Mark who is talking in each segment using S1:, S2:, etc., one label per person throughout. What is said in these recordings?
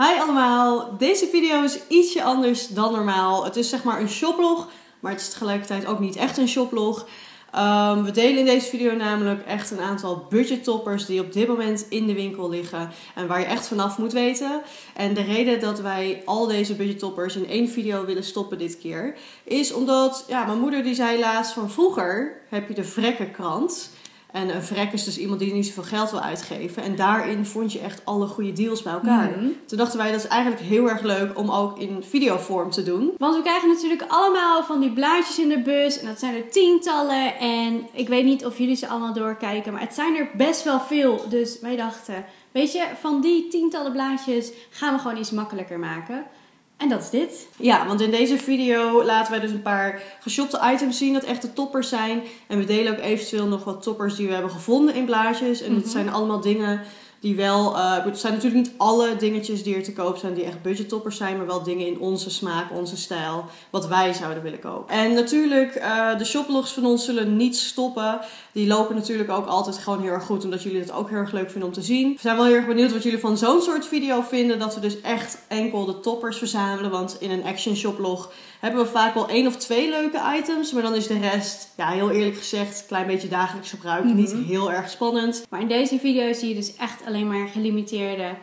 S1: Hi allemaal, deze video is ietsje anders dan normaal. Het is zeg maar een shoplog, maar het is tegelijkertijd ook niet echt een shoplog. Um, we delen in deze video namelijk echt een aantal budget toppers die op dit moment in de winkel liggen en waar je echt vanaf moet weten. En de reden dat wij al deze budget toppers in één video willen stoppen dit keer, is omdat ja, mijn moeder die zei laatst van vroeger heb je de vrekkenkrant. En een vrek is dus iemand die niet zoveel geld wil uitgeven. En daarin vond je echt alle goede deals bij elkaar.
S2: Mhm.
S1: Toen dachten wij, dat is eigenlijk heel erg leuk om ook in videovorm te doen.
S2: Want we krijgen natuurlijk allemaal van die blaadjes in de bus. En dat zijn er tientallen. En ik weet niet of jullie ze allemaal doorkijken. Maar het zijn er best wel veel. Dus wij dachten, weet je, van die tientallen blaadjes gaan we gewoon iets makkelijker maken. En dat is dit.
S1: Ja, want in deze video laten wij dus een paar geshopte items zien dat echt de toppers zijn. En we delen ook eventueel nog wat toppers die we hebben gevonden in blaadjes. En het
S2: Mhm.
S1: zijn allemaal dingen die wel... eh, het zijn natuurlijk niet alle dingetjes die er te koop zijn die echt budget toppers zijn. Maar wel dingen in onze smaak, onze stijl. Wat wij zouden willen kopen. En natuurlijk, eh, de shoplogs van ons zullen niet stoppen. Die lopen natuurlijk ook altijd gewoon heel erg goed. Omdat jullie het ook heel erg leuk vinden om te zien. We zijn wel heel erg benieuwd wat jullie van zo'n soort video vinden. Dat we dus echt enkel de toppers verzamelen. Want in een action shoplog hebben we vaak wel één of twee leuke items. Maar dan is de rest, ja heel eerlijk gezegd, een klein beetje dagelijks gebruik.
S2: Mhm.
S1: Niet heel erg spannend.
S2: Maar in deze video zie je dus echt alleen maar gelimiteerde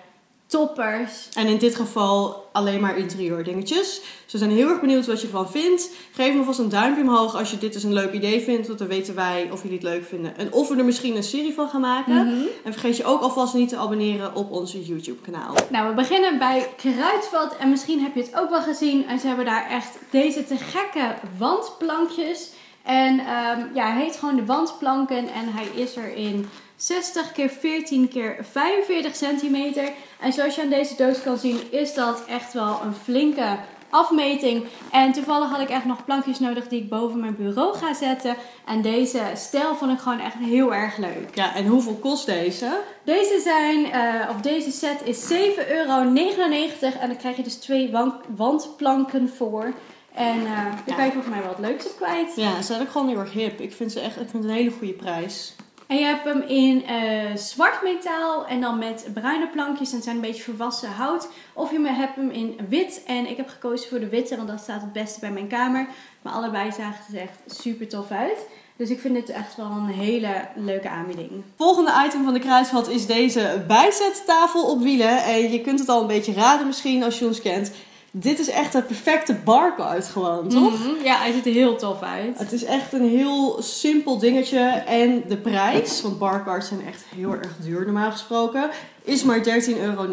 S2: toppers.
S1: En in dit geval alleen maar interieur dingetjes. Dus we zijn heel erg benieuwd wat je ervan vindt. Geef me vast een duimpje omhoog als je dit dus een leuk idee vindt. Want dan weten wij of jullie het leuk vinden. En of we er misschien een serie van gaan maken.
S2: Mhm.
S1: En vergeet je ook alvast niet te abonneren op onze YouTube kanaal.
S2: Nou, we beginnen bij Kruidvat. En misschien heb je het ook wel gezien. En ze hebben daar echt deze te gekke wandplankjes. En ehm, ja, hij heet gewoon de wandplanken. En hij is er in 60 keer 14 keer 45 centimeter. En zoals je aan deze doos kan zien, is dat echt wel een flinke afmeting. En toevallig had ik echt nog plankjes nodig die ik boven mijn bureau ga zetten. En deze stijl vond ik gewoon echt heel erg leuk.
S1: Ja, en hoeveel kost deze?
S2: Deze zijn, eh, of deze set is 7,99 euro. En dan krijg je dus twee wand- wandplanken voor. En eh dan
S1: Ja.
S2: kan je volgens mij wel het leukste kwijt.
S1: Ja, ze zijn ook gewoon heel erg hip. Ik vind ze echt ik vind het een hele goede prijs.
S2: En je hebt hem in eh, zwart metaal en dan met bruine plankjes. En zijn een beetje verwassen hout. Of je hebt hem in wit. En ik heb gekozen voor de witte, want dat staat het beste bij mijn kamer. Maar allebei zagen ze echt super tof uit. Dus ik vind dit echt wel een hele leuke aanbieding.
S1: Volgende item van de kruisvat is deze bijzettafel op wielen. En je kunt het al een beetje raden misschien als je ons kent. Dit is echt het perfecte barcode gewoon, toch?
S2: Mhm. Ja, hij ziet er heel tof uit.
S1: Het is echt een heel simpel dingetje. En de prijs, want barcards zijn echt heel erg duur normaal gesproken, is maar 13,99 euro.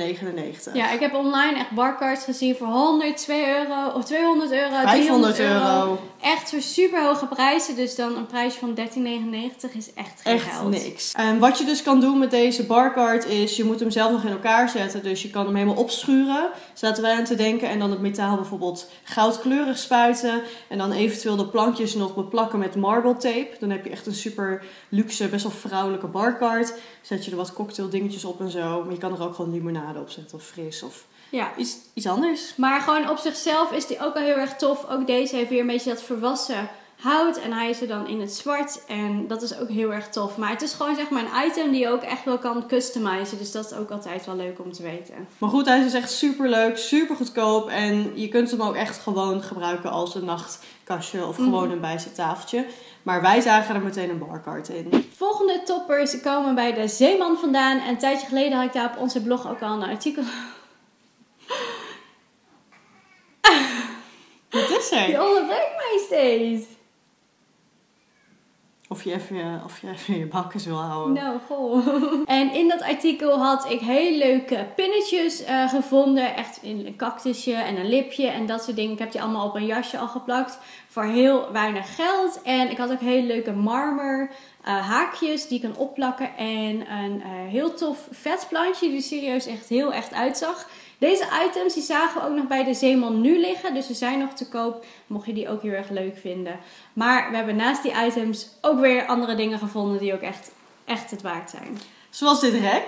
S2: Ja, ik heb online echt barcards gezien voor 102 euro of 200 euro,
S1: 500
S2: 300 euro.
S1: euro.
S2: Echt voor super hoge prijzen. Dus dan een prijs van 13,99 is echt geen
S1: Echt
S2: geld.
S1: niks. En wat je dus kan doen met deze barcard is, je moet hem zelf nog in elkaar zetten. Dus je kan hem helemaal opschuren. Zaten wij aan te denken. En dan het metaal bijvoorbeeld goudkleurig spuiten. En dan eventueel de plankjes nog beplakken met marble tape. Dan heb je echt een super luxe, best wel vrouwelijke barcard. Zet je er wat cocktail dingetjes op en zo. Maar je kan er ook gewoon limonade op zetten of fris of
S2: Ja.
S1: iets, iets anders.
S2: Maar gewoon op zichzelf is die ook al heel erg tof. Ook deze heeft weer een beetje dat volwassen hout. En hij is er dan in het zwart. En dat is ook heel erg tof. Maar het is gewoon zeg maar een item die je ook echt wel kan customizen. Dus dat is ook altijd wel leuk om te weten.
S1: Maar goed, hij is dus echt super leuk, super goedkoop. En je kunt hem ook echt gewoon gebruiken als een nachtkastje of
S2: Mhm.
S1: gewoon een bijzettafeltje. Maar wij zagen er meteen een barcard in.
S2: Volgende toppers komen bij de Zeeman vandaan. En een tijdje geleden had ik daar op onze blog ook al een artikel.
S1: Wat is er?
S2: Je onderbreekt mij steeds.
S1: Of je even, of je even je wil houden.
S2: Nou, goh. En in dat artikel had ik heel leuke pinnetjes eh, gevonden. Echt in een cactusje en een lipje en dat soort dingen. Ik heb die allemaal op een jasje al geplakt. Voor heel weinig geld. En ik had ook hele leuke marmer eh, haakjes die ik kan opplakken. En een eh, heel tof vetplantje die er serieus echt heel echt uitzag. Deze items die zagen we ook nog bij de Zeeman nu liggen. Dus ze zijn nog te koop. Mocht je die ook heel erg leuk vinden. Maar we hebben naast die items ook weer andere dingen gevonden die ook echt, echt het waard zijn.
S1: Zoals dit rek.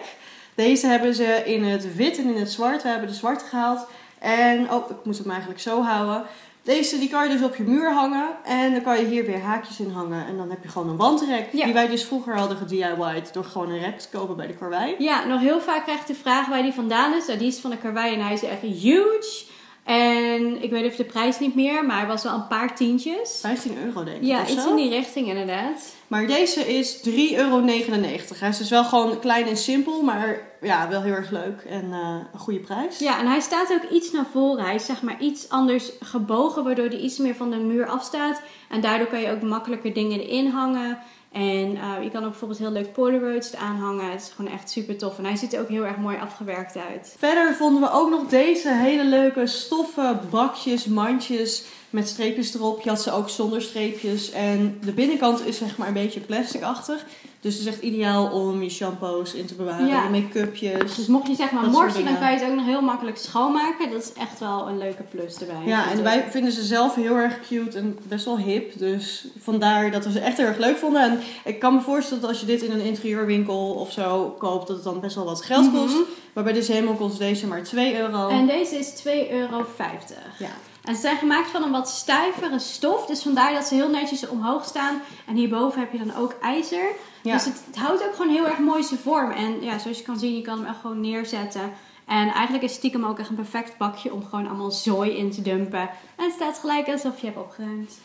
S1: Deze hebben ze in het wit en in het zwart. We hebben de zwarte gehaald. En, oh, ik moet hem eigenlijk zo houden. Deze die kan je dus op je muur hangen. En dan kan je hier weer haakjes in hangen. En dan heb je gewoon een wandrek.
S2: Ja.
S1: Die wij dus vroeger hadden gedIY'd door gewoon een rek te kopen bij de karwei.
S2: Ja, nog heel vaak krijg ik de vraag waar die vandaan is. Nou, die is van de karwei en hij is echt huge. En ik weet even de prijs niet meer, maar hij was wel een paar tientjes.
S1: 15 euro denk ik
S2: Ja, iets
S1: zo.
S2: in die richting inderdaad.
S1: Maar deze is 3,99 euro. Hij is dus wel gewoon klein en simpel. Maar ja, wel heel erg leuk. En eh, een goede prijs.
S2: Ja, en hij staat ook iets naar voren. Hij is zeg maar iets anders gebogen, waardoor hij iets meer van de muur afstaat. En daardoor kan je ook makkelijker dingen erin hangen. En eh, je kan ook bijvoorbeeld heel leuk Polaroids eraan hangen. Het is gewoon echt super tof. En hij ziet er ook heel erg mooi afgewerkt uit.
S1: Verder vonden we ook nog deze hele leuke stoffen bakjes, mandjes met streepjes erop. Je had ze ook zonder streepjes. En de binnenkant is zeg maar een beetje plasticachtig. Dus het is echt ideaal om je shampoos in te bewaren,
S2: Ja.
S1: je make-upjes.
S2: Dus mocht je zeg maar morsen, dan kan je het ook nog heel makkelijk schoonmaken. Dat is echt wel een leuke plus erbij.
S1: Ja, en wij vinden ze zelf heel erg cute en best wel hip. Dus vandaar dat we ze echt heel erg leuk vonden. En ik kan me voorstellen dat als je dit in een interieurwinkel of zo koopt, dat het dan best wel wat geld kost.
S2: Mhm.
S1: Maar bij deze helemaal kost deze maar 2 euro.
S2: En deze is 2,50 euro.
S1: Ja.
S2: En ze zijn gemaakt van een wat stijvere stof. Dus vandaar dat ze heel netjes omhoog staan. En hierboven heb je dan ook ijzer.
S1: Ja.
S2: Dus het, het houdt ook gewoon heel erg mooi zijn vorm. En ja, zoals je kan zien, je kan hem echt gewoon neerzetten. En eigenlijk is stiekem ook echt een perfect bakje om gewoon allemaal zooi in te dumpen. En het staat gelijk alsof je hebt opgeruimd.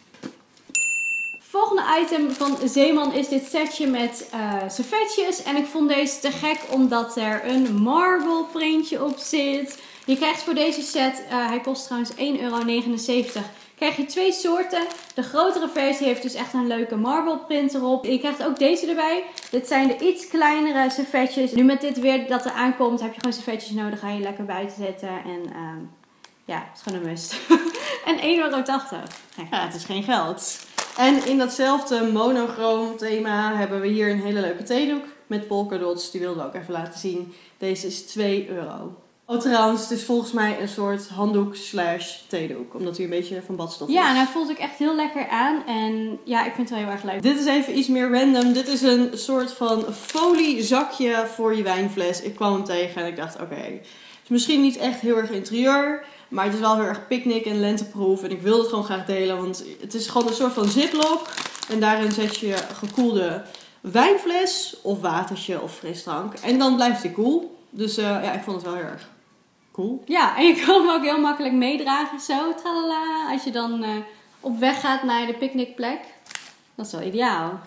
S2: Volgende item van Zeeman is dit setje met eh servetjes. En ik vond deze te gek omdat er een marble printje op zit. Je krijgt voor deze set, eh, hij kost trouwens 1,79 euro, krijg je twee soorten. De grotere versie heeft dus echt een leuke marble print erop. Je krijgt ook deze erbij. Dit zijn de iets kleinere servetjes. Nu met dit weer dat er aankomt, heb je gewoon servetjes nodig. Ga je lekker buiten zetten. En ehm, ja, het is gewoon een must. en 1,80 euro.
S1: Het is geen geld. En in datzelfde monochroom thema hebben we hier een hele leuke theedoek met polkadots. Die wilden we ook even laten zien. Deze is 2 euro. Oh, trouwens, het is volgens mij een soort handdoek slash theedoek. Omdat hij een beetje van badstof is.
S2: Ja, en hij voelt ook echt heel lekker aan. En ja, ik vind het wel heel erg leuk.
S1: Dit is even iets meer random. Dit is een soort van folie zakje voor je wijnfles. Ik kwam hem tegen en ik dacht, oké. Het is misschien niet echt heel erg interieur. Maar het is wel heel erg picknick en lenteproof. En ik wil het gewoon graag delen. Want het is gewoon een soort van ziplock. En daarin zet je gekoelde wijnfles of watertje of frisdrank. En dan blijft hij koel. Dus eh, ja, ik vond het wel heel erg cool.
S2: Ja, en je kan hem ook heel makkelijk meedragen zo. Tralala, als je dan eh, op weg gaat naar de picknickplek. Dat is wel ideaal.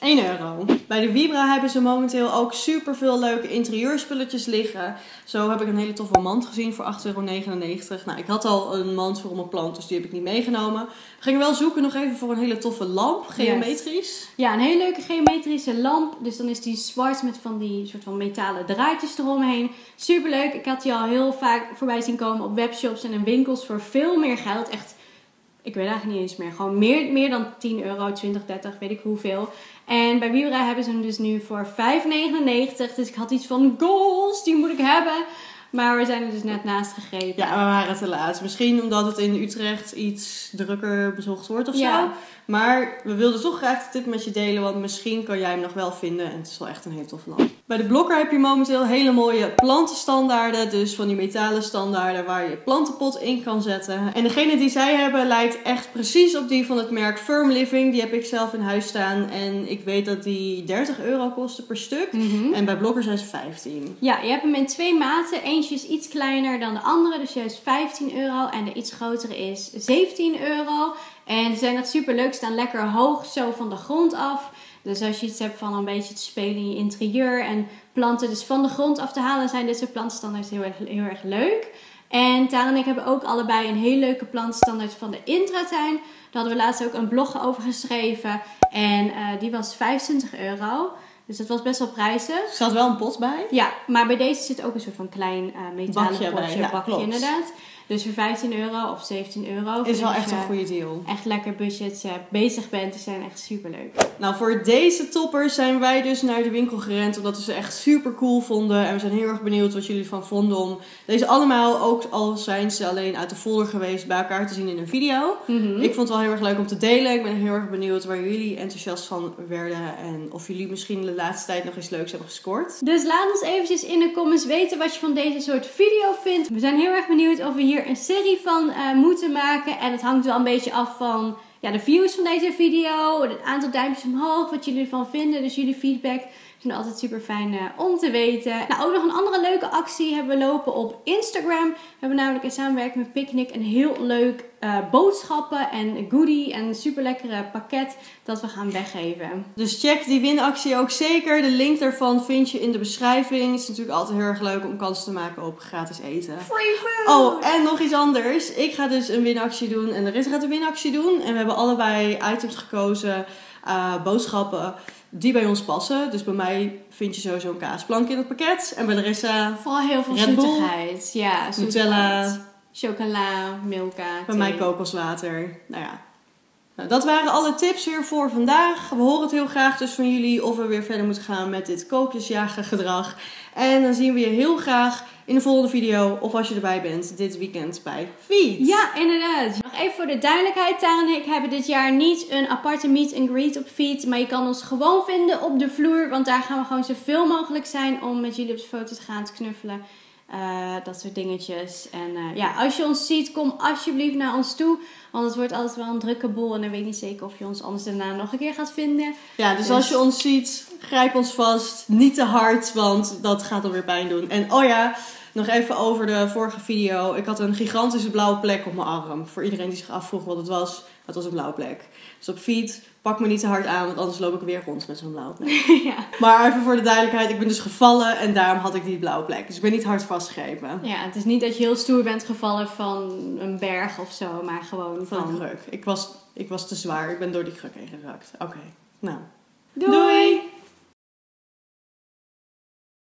S1: 1 euro. Bij de Vibra hebben ze momenteel ook super veel leuke interieurspulletjes liggen. Zo heb ik een hele toffe mand gezien voor 8,99 euro. Nou, ik had al een mand voor mijn plant, dus die heb ik niet meegenomen. We gingen wel zoeken nog even voor een hele toffe lamp, geometrisch.
S2: Ja, een hele leuke geometrische lamp. Dus dan is die zwart met van die soort van metalen draadjes eromheen. Super leuk. Ik had die al heel vaak voorbij zien komen op webshops en in winkels voor veel meer geld. Echt, ik weet eigenlijk niet eens meer. Gewoon meer, meer dan 10 euro, 20, 30, weet ik hoeveel. En bij Vibra hebben ze hem dus nu voor 5,99. Dus ik had iets van goals, die moet ik hebben. Maar we zijn er dus net naast gegrepen.
S1: Ja, we waren te laat. Misschien omdat het in Utrecht iets drukker bezocht wordt of zo.
S2: Ja.
S1: Maar we wilden toch graag de tip met je delen, want misschien kan jij hem nog wel vinden. En het is wel echt een hele toffe lamp. Bij de Blokker heb je momenteel hele mooie plantenstandaarden. Dus van die metalen standaarden waar je plantenpot in kan zetten. En degene die zij hebben lijkt echt precies op die van het merk Firm Living. Die heb ik zelf in huis staan. En ik weet dat die 30 euro kosten per stuk.
S2: Mhm.
S1: En bij Blokker zijn ze 15.
S2: Ja, je hebt hem in twee maten. Eentje is iets kleiner dan de andere, dus juist 15 euro. En de iets grotere is 17 euro. En ze zijn echt super leuk, staan lekker hoog zo van de grond af. Dus als je iets hebt van een beetje te spelen in je interieur en planten dus van de grond af te halen, zijn dit soort plantstandaards heel erg, heel erg leuk. En Tara en ik hebben ook allebei een heel leuke plantstandaard van de Intratuin. Daar hadden we laatst ook een blog over geschreven. En eh, die was 25 euro. Dus dat was best wel prijzig.
S1: Er staat wel een pot bij.
S2: Ja, maar bij deze zit ook een soort van klein eh metalen
S1: Bakje
S2: potje,
S1: bij, ja,
S2: bakje
S1: klopt.
S2: inderdaad. Dus voor 15 euro of 17 euro.
S1: Is wel echt een goede deal.
S2: Echt lekker budget bezig bent. Die zijn echt super leuk.
S1: Nou, voor deze toppers zijn wij dus naar de winkel gerend. Omdat we ze echt super cool vonden. En we zijn heel erg benieuwd wat jullie ervan vonden om deze allemaal, ook al zijn ze alleen uit de folder geweest, bij elkaar te zien in een video.
S2: Mhm.
S1: Ik vond het wel heel erg leuk om te delen. Ik ben heel erg benieuwd waar jullie enthousiast van werden. En of jullie misschien de laatste tijd nog iets leuks hebben gescoord.
S2: Dus laat ons eventjes in de comments weten wat je van deze soort video vindt. We zijn heel erg benieuwd of we hier een serie van eh, moeten maken. En het hangt wel een beetje af van ja, de views van deze video. Het aantal duimpjes omhoog, wat jullie ervan vinden. Dus jullie feedback is altijd super fijn uh, om te weten. Nou, ook nog een andere leuke actie hebben we lopen op Instagram. We hebben namelijk in samenwerking met Picnic een heel leuk uh, boodschappen en goodie en super lekkere pakket dat we gaan weggeven.
S1: Dus check die winactie ook zeker. De link daarvan vind je in de beschrijving. Het is natuurlijk altijd heel erg leuk om kans te maken op gratis eten.
S2: Free food!
S1: Oh, en nog iets anders. Ik ga dus een winactie doen en Larissa gaat een winactie doen. En we hebben allebei items gekozen, uh, boodschappen die bij ons passen. Dus bij mij vind je sowieso een kaasplank in het pakket. En bij Larissa...
S2: Vooral heel veel zoetigheid. Ja,
S1: Nutella.
S2: Chocola, milka,
S1: Bij mij kokoswater. Nou ja. Nou, dat waren alle tips weer voor vandaag. We horen het heel graag dus van jullie of we weer verder moeten gaan met dit koopjesjagen gedrag. En dan zien we je heel graag in de volgende video of als je erbij bent dit weekend bij Feed.
S2: Ja, inderdaad. Nog even voor de duidelijkheid. Tara en ik hebben dit jaar niet een aparte meet and greet op Feed. Maar je kan ons gewoon vinden op de vloer. Want daar gaan we gewoon zoveel mogelijk zijn om met jullie op de foto te gaan te knuffelen. Uh, dat soort dingetjes. En uh, ja, als je ons ziet, kom alsjeblieft naar ons toe. Want het wordt altijd wel een drukke boel. En dan weet ik niet zeker of je ons anders daarna nog een keer gaat vinden.
S1: Ja, dus, dus, als je ons ziet, grijp ons vast. Niet te hard, want dat gaat dan weer pijn doen. En oh ja, nog even over de vorige video. Ik had een gigantische blauwe plek op mijn arm. Voor iedereen die zich afvroeg wat het was, het was een blauwe plek. Dus op feed, pak me niet te hard aan, want anders loop ik weer rond met zo'n blauwe plek.
S2: ja.
S1: Maar even voor de duidelijkheid, ik ben dus gevallen en daarom had ik die blauwe plek. Dus ik ben niet hard vastgegrepen.
S2: Ja, het is niet dat je heel stoer bent gevallen van een berg of zo, maar gewoon van...
S1: Van een kruk. Ik was, ik was te zwaar, ik ben door die kruk heen geraakt. Oké, nou.
S2: Doei.